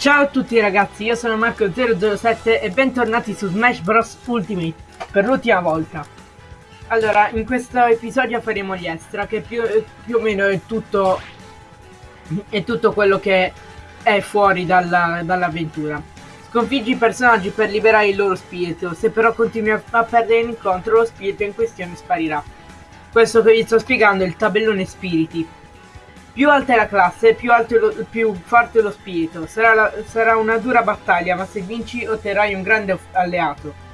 Ciao a tutti ragazzi, io sono Marco007 e bentornati su Smash Bros Ultimate per l'ultima volta. Allora, in questo episodio faremo gli extra, che più, più o meno è tutto, è tutto quello che è fuori dall'avventura. Dall Sconfiggi i personaggi per liberare il loro spirito, se però continui a, a perdere l'incontro lo spirito in questione sparirà. Questo che vi sto spiegando è il tabellone spiriti. Più alta è la classe, più, lo, più forte lo spirito. Sarà, la, sarà una dura battaglia, ma se vinci otterrai un grande alleato.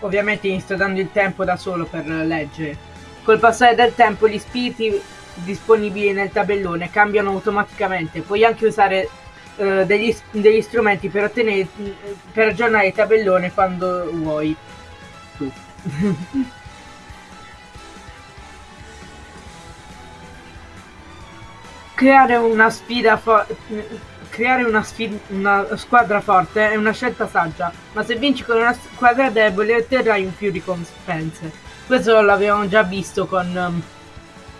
Ovviamente mi sto dando il tempo da solo per leggere. Col passare del tempo gli spiriti disponibili nel tabellone cambiano automaticamente. Puoi anche usare uh, degli, degli, strumenti per, ottenere, per aggiornare il tabellone quando vuoi. Tu. creare una sfida creare una, sfida, una squadra forte è una scelta saggia, ma se vinci con una squadra debole otterrai un più ricompense. Questo l'avevamo già visto con um,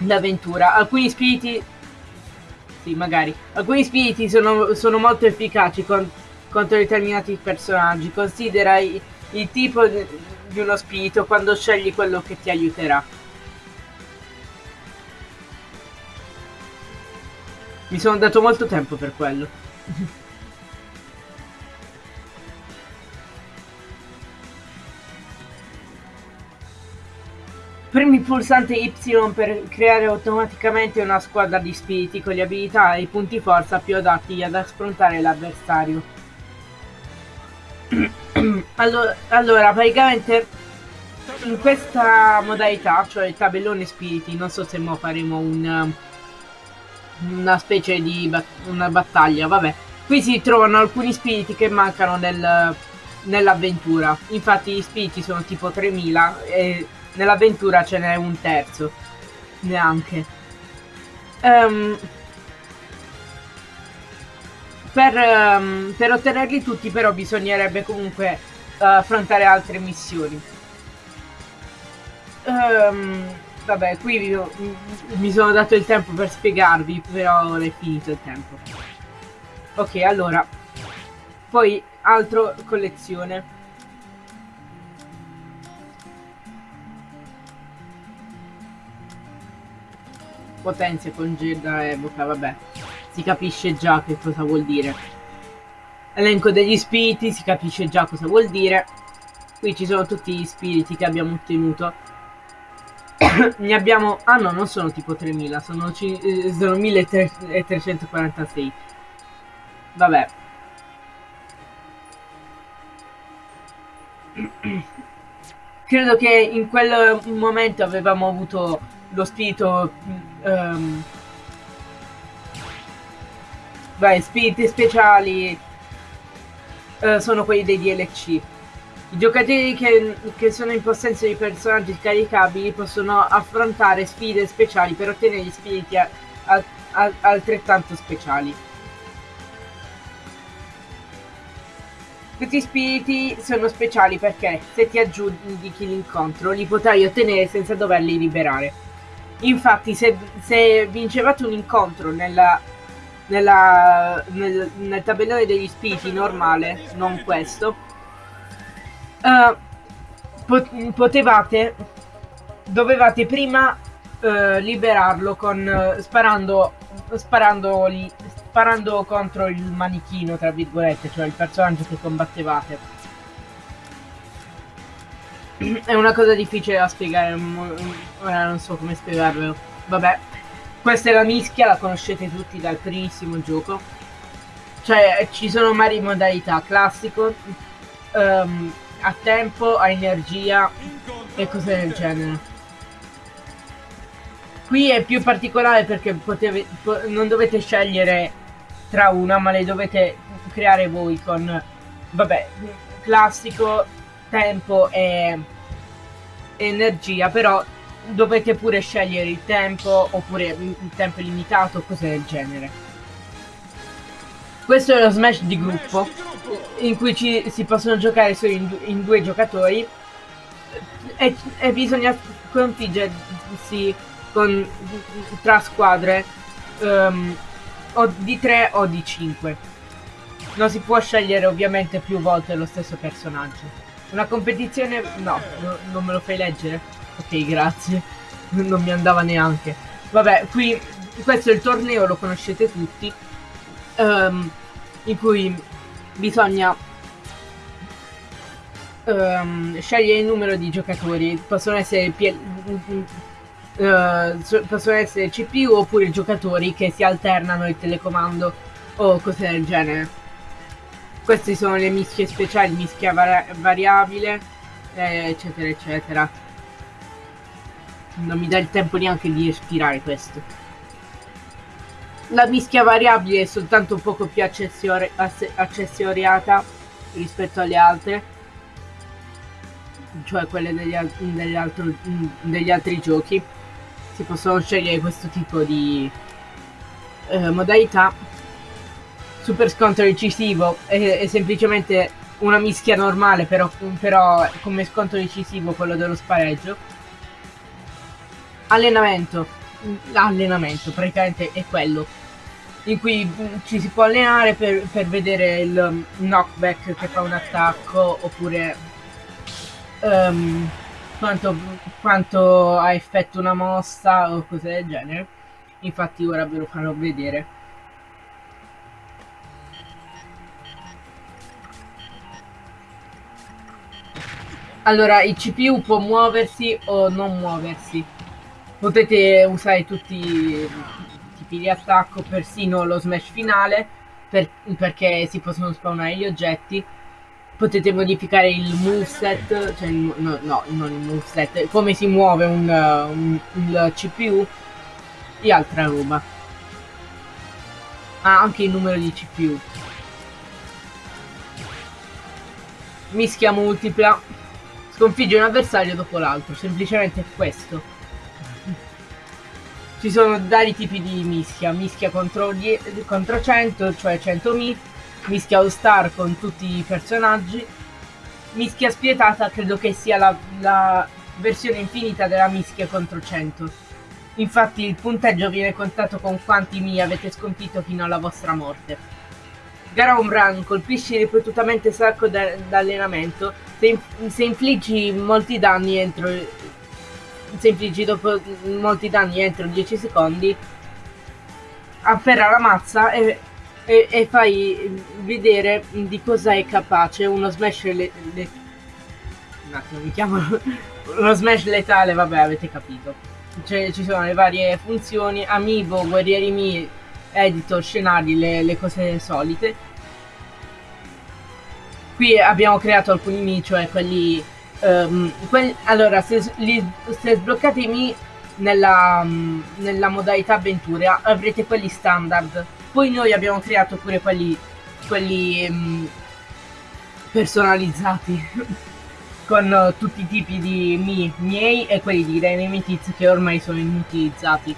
l'avventura. Alcuni spiriti... Sì, magari. Alcuni spiriti sono, sono molto efficaci con, contro determinati personaggi. Considera il, il tipo di uno spirito quando scegli quello che ti aiuterà. Mi sono dato molto tempo per quello. Premi il pulsante Y per creare automaticamente una squadra di spiriti con le abilità e i punti forza più adatti ad affrontare l'avversario. Allora, allora, praticamente in questa modalità, cioè il tabellone spiriti, non so se mo faremo un, una specie di bat una battaglia, vabbè. Qui si trovano alcuni spiriti che mancano nel, nell'avventura. Infatti gli spiriti sono tipo 3000 e nell'avventura ce n'è un terzo. Neanche. Um, per, um, per, ottenerli tutti però bisognerebbe comunque uh, affrontare altre missioni. Um, vabbè, qui vi, mi sono dato il tempo per spiegarvi, però ora è finito il tempo. Ok, allora. Poi, altro collezione. Potenzia congeda evoca, vabbè. Si capisce già che cosa vuol dire. Elenco degli spiriti, si capisce già cosa vuol dire. Qui ci sono tutti gli spiriti che abbiamo ottenuto. ne abbiamo... Ah no, non sono tipo 3000, sono, eh, sono 1346. Vabbè. Credo che in quel momento avevamo avuto lo spirito um, beh, spiriti speciali uh, sono quelli dei DLC i giocatori che, che, sono in possesso di personaggi caricabili possono affrontare sfide speciali per ottenere spiriti a, a, a, altrettanto speciali Questi spiriti sono speciali perché se ti aggiudichi l'incontro li potrai ottenere senza doverli liberare. Infatti, se, se vincevate un incontro nella, nella, nel, nel, tabellone degli spiriti normale, non questo, uh, pot potevate, dovevate prima uh, liberarlo con, uh, sparando, sparando, sparando contro il manichino, tra virgolette, cioè il personaggio che combattevate. È una cosa difficile da spiegare, ora non so come spiegarvelo. Vabbè, questa è la mischia, la conoscete tutti dal primissimo gioco. Cioè, ci sono varie modalità, classico, um, a tempo, a energia e cose del genere. Qui è più particolare perché potete, non dovete scegliere tra una, ma le dovete creare voi con, vabbè, classico, tempo e energia, però dovete pure scegliere il tempo oppure il tempo limitato, cose del genere. Questo è lo smash di gruppo in cui ci, si possono giocare solo in, in due giocatori e, e, bisogna sconfiggersi con, tra squadre um, o di 3 o di 5. Non si può scegliere ovviamente più volte lo stesso personaggio. Una competizione... no non me lo fai leggere? Ok, grazie. Non mi andava neanche. Vabbè, qui questo è il torneo, lo conoscete tutti. Um, in cui bisogna um, scegliere il numero di giocatori. Possono essere, uh, possono essere CPU oppure giocatori che si alternano il telecomando o cose del genere. Queste sono le mischie speciali, mischia vari variabile, eh, eccetera, eccetera. Non mi dà il tempo neanche di respirare questo. La mischia variabile è soltanto un poco più accessori accessoriata rispetto alle altre, cioè quelle degli, al degli, altro degli altri giochi. Si possono scegliere questo tipo di eh, modalità super scontro decisivo è, è semplicemente una mischia normale, però, però come scontro decisivo quello dello spareggio. Allenamento. Allenamento, praticamente è quello. In cui mm, ci si può allenare per, per vedere il mm, knockback che fa un attacco, oppure um, quanto, quanto ha effetto una mossa o cose del genere. Infatti ora ve lo farò vedere. Allora, il CPU può muoversi o non muoversi. Potete usare tutti i tipi di attacco, persino lo smash finale, per, perché si possono spawnare gli oggetti. Potete modificare il moveset, cioè il, no, no, non il moveset, come si muove un, un, il CPU e altra roba. Ah, anche il numero di CPU. Mischia multipla Sconfigge un avversario dopo l'altro, semplicemente questo. Ci sono vari tipi di mischia, mischia contro, contro 100, cioè 100 mi, mischia all star con tutti i personaggi, mischia spietata credo che sia la, la versione infinita della mischia contro 100. Infatti il punteggio viene contato con quanti mi avete sconfitto fino alla vostra morte. Gara run, colpisci ripetutamente sacco d'allenamento. Se, se infliggi molti danni entro. Se infliggi dopo molti danni entro 10 secondi, afferra la mazza e, e, e fai vedere di cosa è capace. Uno smash le, le, un attimo mi chiamo. Uno smash letale vabbè avete capito. Cioè, ci sono le varie funzioni amiibo guerrieri mi editor, scenari, le, le cose solite. Qui abbiamo creato alcuni mi, cioè quelli... Um, quelli allora, se, li, se sbloccate i mi nella, um, nella modalità avventura avrete quelli standard. Poi noi abbiamo creato pure quelli, quelli um, personalizzati. con uh, tutti i tipi di mi miei e quelli di Dynamite che ormai sono inutilizzati.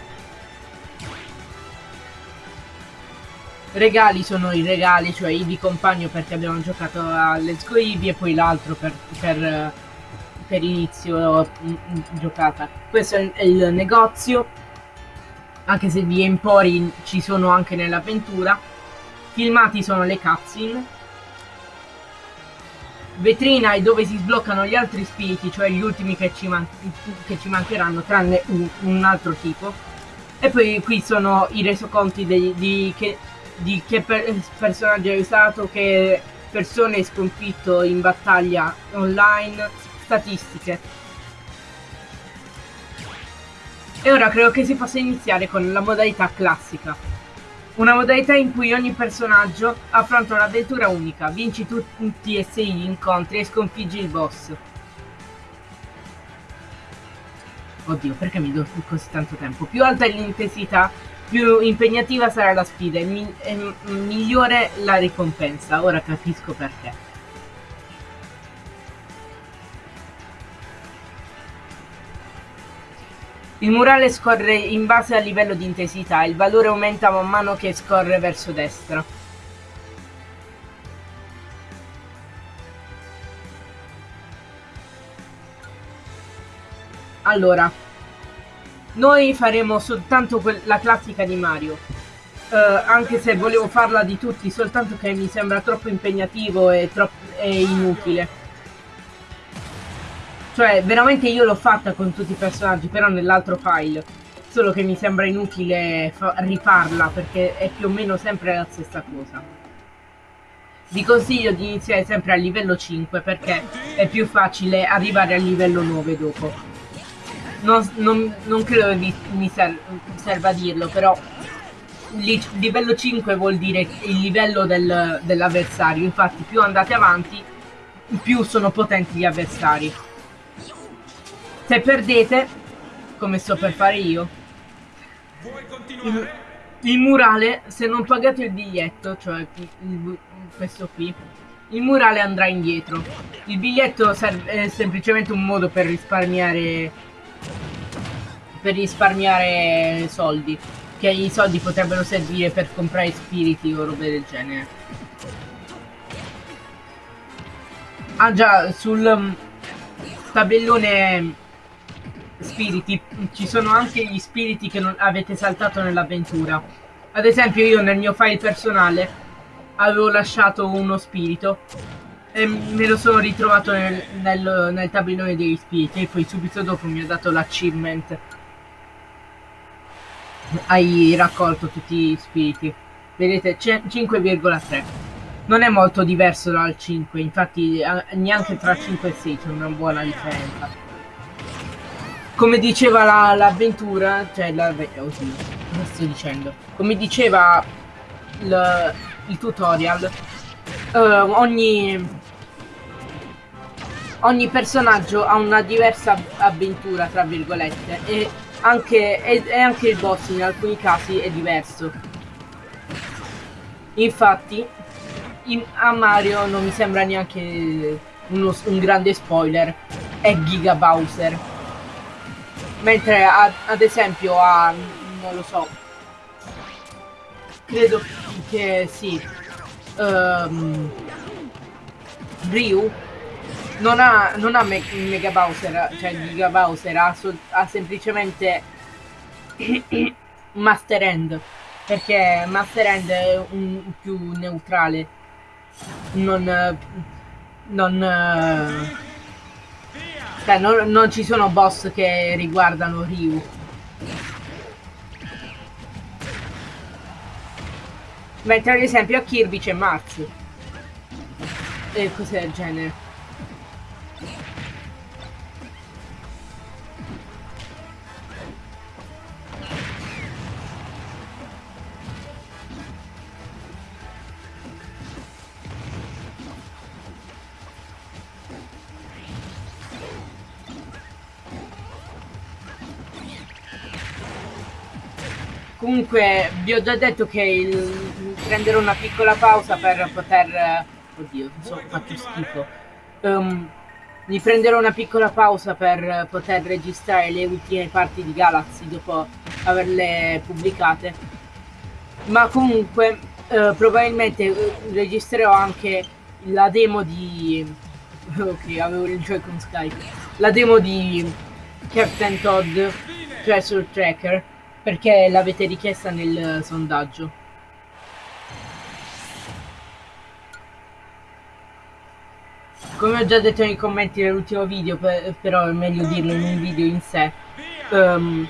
regali sono i regali, cioè Ibi compagno perché abbiamo giocato a Let's Go Ibi e poi l'altro per, per, per, inizio mm, mm, giocata. Questo è il negozio, anche se gli empori ci sono anche nell'avventura. Filmati sono le cutscene. Vetrina è dove si sbloccano gli altri spiriti, cioè gli ultimi che ci, man che ci mancheranno, tranne un, un, altro tipo. E poi qui sono i resoconti di, di che di che per personaggio hai usato, che persone hai sconfitto in battaglia online, statistiche. E ora credo che si possa iniziare con la modalità classica. Una modalità in cui ogni personaggio affronta un'avventura unica, vinci tutti e sei gli incontri e sconfiggi il boss. Oddio, perché mi do così tanto tempo? Più alta è l'intensità, più impegnativa sarà la sfida e, mi e migliore la ricompensa. Ora capisco perché. Il murale scorre in base al livello di intensità, il valore aumenta man mano che scorre verso destra. Allora, Noi faremo soltanto la classica di Mario. Uh, anche se volevo farla di tutti, soltanto che mi sembra troppo impegnativo e, troppo, e inutile. Cioè, veramente io l'ho fatta con tutti i personaggi, però nell'altro file. Solo che mi sembra inutile rifarla, perché è più o meno sempre la stessa cosa. Vi consiglio di iniziare sempre a livello 5, perché è più facile arrivare al livello 9 dopo. Non, non, non credo che mi ser serva dirlo, però li livello 5 vuol dire il livello del, dell'avversario. Infatti più andate avanti, più sono potenti gli avversari. Se perdete, come sto per fare io, il, il, murale, se non pagate il biglietto, cioè il, questo qui, il murale andrà indietro. Il biglietto è semplicemente un modo per risparmiare per risparmiare soldi. Che i soldi potrebbero servire per comprare spiriti o robe del genere. Ah già, sul um, tabellone spiriti ci sono anche gli spiriti che non avete saltato nell'avventura. Ad esempio io nel mio file personale avevo lasciato uno spirito e me lo sono ritrovato nel, nel, nel tabellone degli spiriti e poi subito dopo mi ha dato l'achievement. Hai raccolto tutti gli spiriti. Vedete, 5,3. Non è molto diverso dal 5, infatti neanche tra 5 e 6 c'è una buona differenza come diceva l'avventura, la, cioè la, oddio, cosa sto dicendo? Come diceva il, il tutorial, uh, ogni, ogni personaggio ha una diversa avventura, tra virgolette, e anche, e, e anche il boss in alcuni casi è diverso. Infatti, in, a Mario non mi sembra neanche uno, un grande spoiler, è Giga Bowser Mentre ad, ad esempio a... non lo so. Credo che sì. Um, Ryu non ha, non ha me Mega Bowser, cioè Giga Bowser, ha, ha semplicemente Master End. Perché Master End è un più neutrale. Non... Non... Cioè, non, non ci sono boss che riguardano Ryu. Mentre ad esempio a Kirby c'è Mars. E cose del genere. Comunque vi ho già detto che il, prenderò una piccola pausa per poter... Oddio, sono fatto schifo. Um, mi prenderò una piccola pausa per poter registrare le ultime parti di Galaxy dopo averle pubblicate. Ma comunque uh, probabilmente uh, registrerò anche la demo di... Ok, avevo il Joy-Con Skype. La demo di Captain Todd Treasure Tracker perché l'avete richiesta nel sondaggio. Come ho già detto nei commenti nell'ultimo video, però è meglio dirlo in un video in sé, um,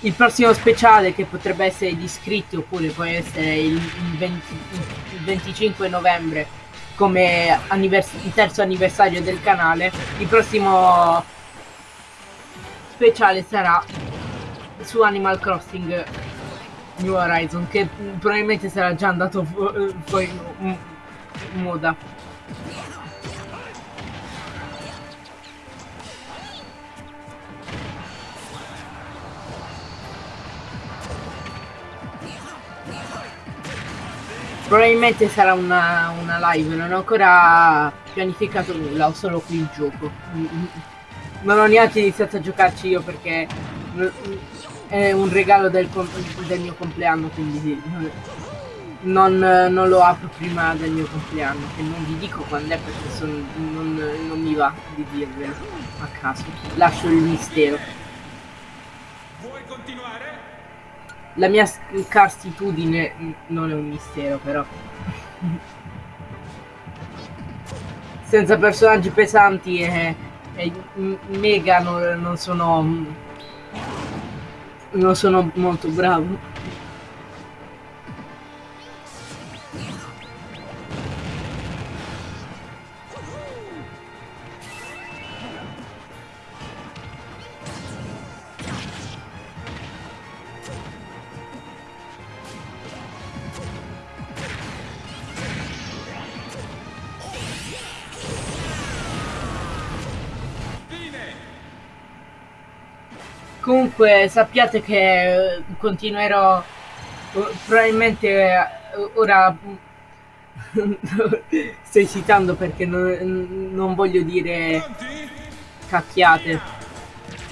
il prossimo speciale che potrebbe essere di iscritti oppure può essere il, 20, il 25 novembre come annivers terzo anniversario del canale, il prossimo speciale sarà su Animal Crossing New Horizon che probabilmente sarà già andato fu fuori in moda Probabilmente sarà una, una, live, non ho ancora pianificato nulla, ho solo qui il gioco. Non ho neanche iniziato a giocarci io perché è un regalo del, del mio compleanno, quindi non, non, lo apro prima del mio compleanno, che non vi dico quando è perché sono, non, non mi va di dirvelo a caso. Lascio il mistero. La mia scarstitudine non è un mistero, però. Senza personaggi pesanti e, e mega non, non sono... Non sono molto bravo. Comunque sappiate che eh, continuerò eh, probabilmente eh, ora sto esitando perché non, non voglio dire cacchiate.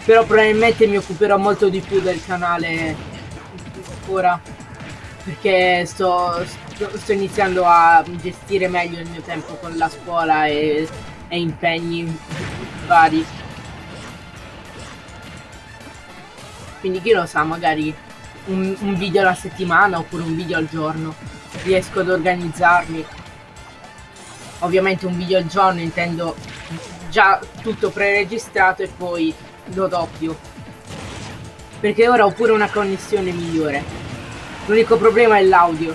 Però probabilmente mi occuperò molto di più del canale ora perché sto, sto, sto iniziando a gestire meglio il mio tempo con la scuola e, e impegni vari quindi chi lo sa magari un, un video alla settimana oppure un video al giorno. Riesco ad organizzarmi. Ovviamente un video al giorno intendo già tutto preregistrato e poi lo doppio perché ora ho pure una connessione migliore. L'unico problema è l'audio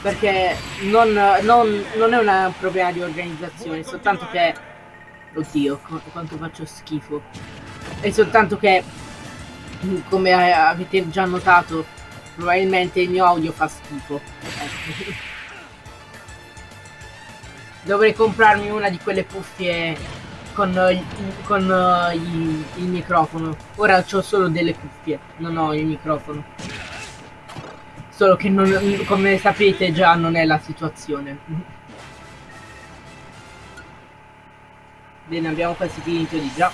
perché non, non, non, è un problema di organizzazione soltanto che oddio quanto faccio schifo. È soltanto che come avete già notato probabilmente il mio audio fa schifo. Ecco. dovrei comprarmi una di quelle cuffie con, con uh, il, il, microfono. Ora ho solo delle cuffie non ho il microfono. Solo che non, come sapete già non è la situazione. Bene abbiamo quasi finito di già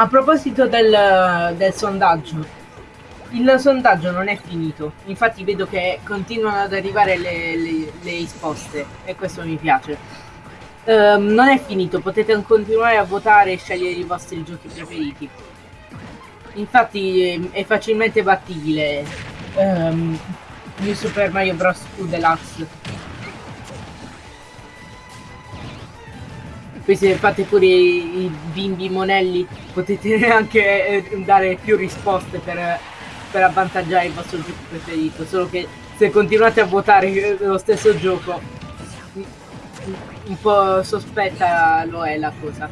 a proposito del, del sondaggio. Il sondaggio non è finito. Infatti vedo che continuano ad arrivare le, le, le risposte. E questo mi piace. Um, non è finito, potete continuare a votare e scegliere i vostri giochi preferiti. Infatti è facilmente battibile um, New Super Mario Bros. 2 Deluxe Poi se fate pure i, bimbi monelli potete anche eh, dare più risposte per, per avvantaggiare il vostro gioco preferito. Solo che se continuate a votare lo stesso gioco un po' sospetta lo è la cosa.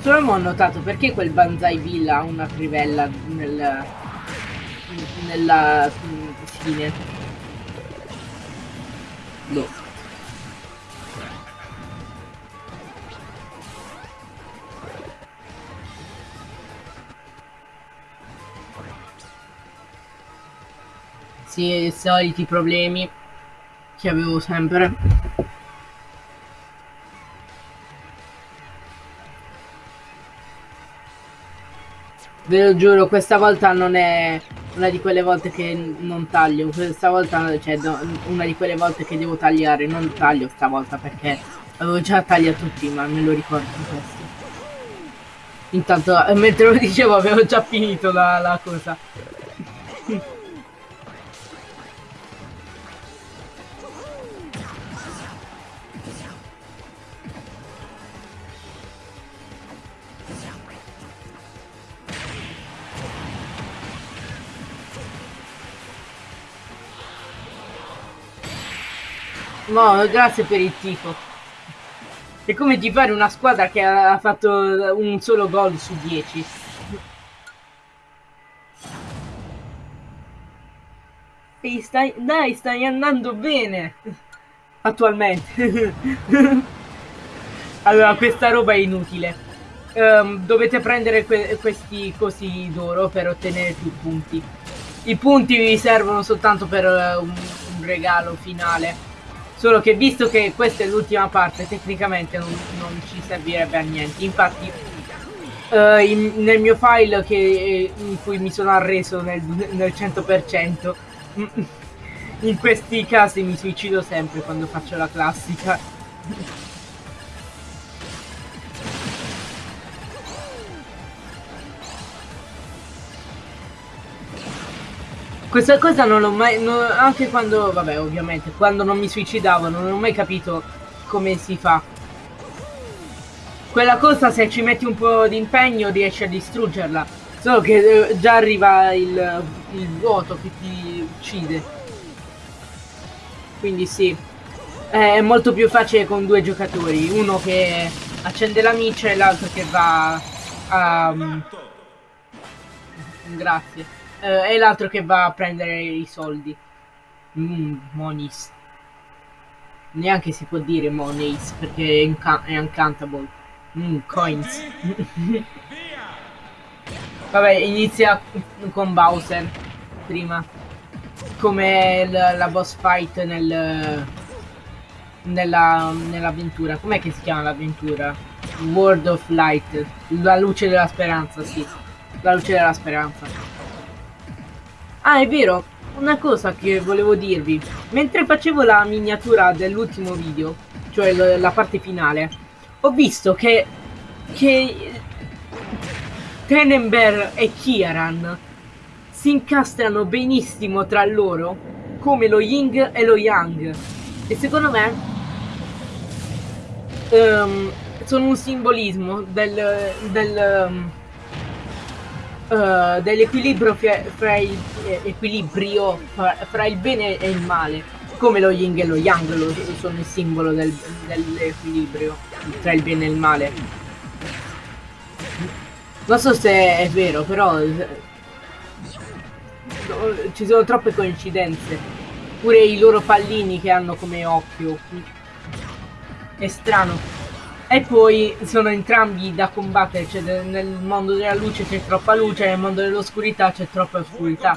Solo ho notato perché quel Banzai Villa ha una trivella nel, nella fine. No. Sì, i soliti problemi che avevo sempre. Ve lo giuro, questa volta non è una di quelle volte che non taglio, questa volta, cioè una di quelle volte che devo tagliare, non taglio stavolta perché avevo già tagliato tutti, ma me lo ricordo questo. Intanto, mentre lo dicevo, avevo già finito la, la cosa. No, grazie per il tifo. È come di fare una squadra che ha fatto un solo gol su 10. Ehi, stai, dai, stai andando bene. Attualmente. allora, questa roba è inutile. Um, dovete prendere que questi cosi d'oro per ottenere più punti. I punti vi servono soltanto per uh, un, un regalo finale. Solo che visto che questa è l'ultima parte, tecnicamente non, non, ci servirebbe a niente. Infatti, uh, in, nel mio file che, in cui mi sono arreso nel, nel 100%. In questi casi mi suicido sempre quando faccio la classica. Questa cosa non l'ho mai... Non, anche quando... Vabbè, ovviamente, quando non mi suicidavo non ho mai capito come si fa. Quella cosa se ci metti un po' di impegno riesci a distruggerla. Solo che eh, già arriva il, il vuoto che ti uccide. Quindi sì. È molto più facile con due giocatori. Uno che accende la miccia e l'altro che va a... Um, grazie eh, e l'altro che va a prendere i soldi. Mm, monies. Neanche si può dire monies perché è, inca è uncountable. Mm, coins. Vabbè, inizia con Bowser prima. Come la boss fight nel nella nell'avventura. Com'è che si chiama l'avventura? World of Light. La luce della speranza, sì. La luce della speranza. Ah, è vero, una cosa che volevo dirvi. Mentre facevo la miniatura dell'ultimo video, cioè la parte finale, ho visto che, che Tenenber e Kieran si incastrano benissimo tra loro, come lo Ying e lo Yang. E secondo me um, sono un simbolismo del, del um, uh, dell'equilibrio fra, fra, il, eh, equilibrio fra, fra, il bene e il male, come lo yin e lo yang lo, sono il simbolo del, dell'equilibrio tra il bene e il male. Non so se è vero, però ci sono troppe coincidenze. Pure i loro pallini che hanno come occhio. È strano. E poi sono entrambi da combattere, cioè nel mondo della luce c'è troppa luce, nel mondo dell'oscurità c'è troppa oscurità.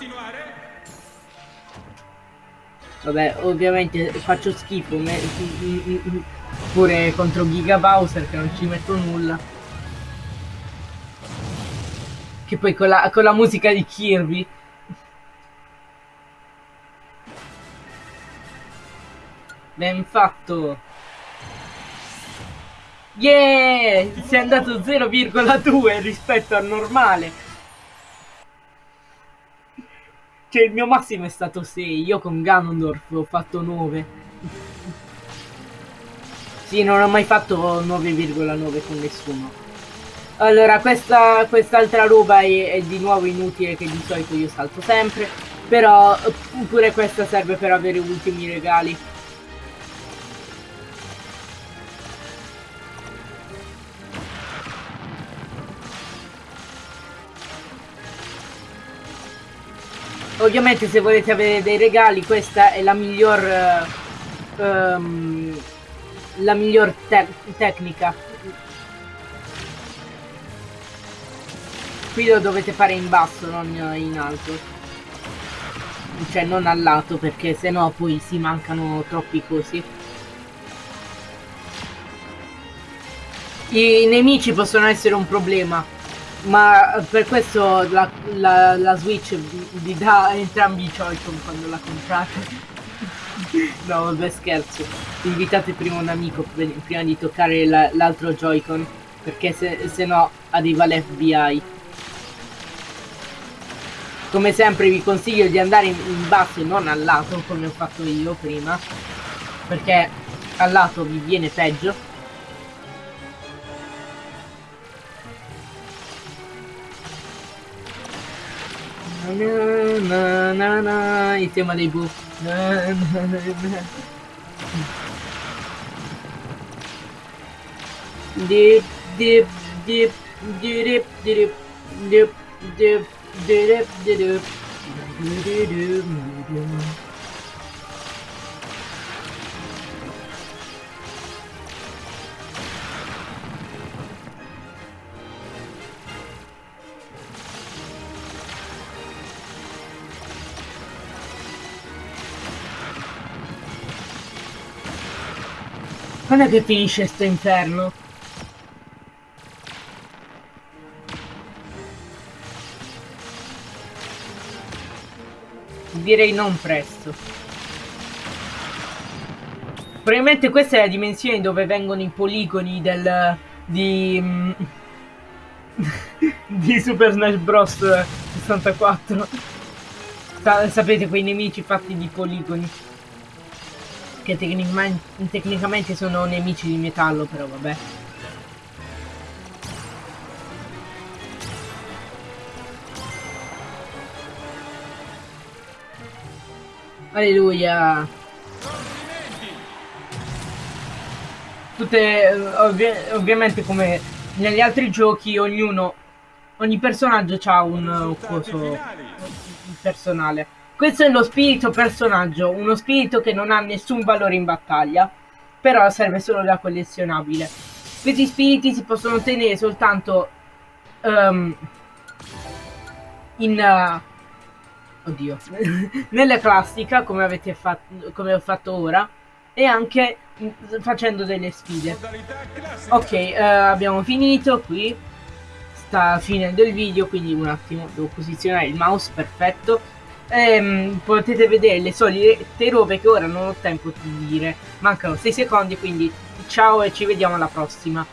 Vabbè, ovviamente faccio schifo, pure contro Giga Bowser che non ci metto nulla. Che poi con la, con la musica di Kirby. Ben fatto! Yeah! È andato 0,2 rispetto al normale. Cioè il mio massimo è stato 6, io con Ganondorf ho fatto 9. Sì, non ho mai fatto 9,9 con nessuno. Allora, questa quest'altra roba è, è di nuovo inutile che di solito io salto sempre. Però pure questa serve per avere ultimi regali. Ovviamente se volete avere dei regali questa è la miglior uh, um, la miglior te tecnica. Qui lo dovete fare in basso, non in alto. Cioè non al lato perché sennò poi si mancano troppi cosi. I nemici possono essere un problema ma per questo la, la, la Switch vi dà entrambi i Joy-Con quando la comprate. no, vabbè scherzo. Invitate prima un amico prima di toccare l'altro Joy-Con. Perché se, se no arriva l'FBI. Come sempre vi consiglio di andare in, in basso e non al lato come ho fatto io prima. Perché al lato vi viene peggio. na na na e tem uma label. Na, na, na, na. Dip, dip, dip, dip, dip, dip, dip, dip, dip, dip, dip, dip, dip, dip, dip, dip, dip, dip, dip, Quando è che finisce sto inferno? Direi non presto. Probabilmente questa è la dimensione dove vengono i poligoni del... di... Mm, di Super Smash Bros 64. Sa sapete quei nemici fatti di poligoni. Che tecnicamente, sono nemici di metallo, però vabbè. Alleluia. Tutte, eh, ovvi- ovviamente come negli altri giochi, ognuno, ogni personaggio ha un uh, coso personale. Questo è lo spirito personaggio, uno spirito che non ha nessun valore in battaglia, però serve solo da collezionabile. Questi spiriti si possono ottenere soltanto ehm, in... uh, oddio. nella classica, come avete fatto, come ho fatto ora, e anche mm, facendo delle sfide. Ok, eh, abbiamo finito qui. Sta finendo il video, quindi un attimo devo posizionare il mouse, perfetto. Ehm, potete vedere le solite robe che ora non ho tempo di dire. Mancano 6 secondi, quindi ciao e ci vediamo alla prossima.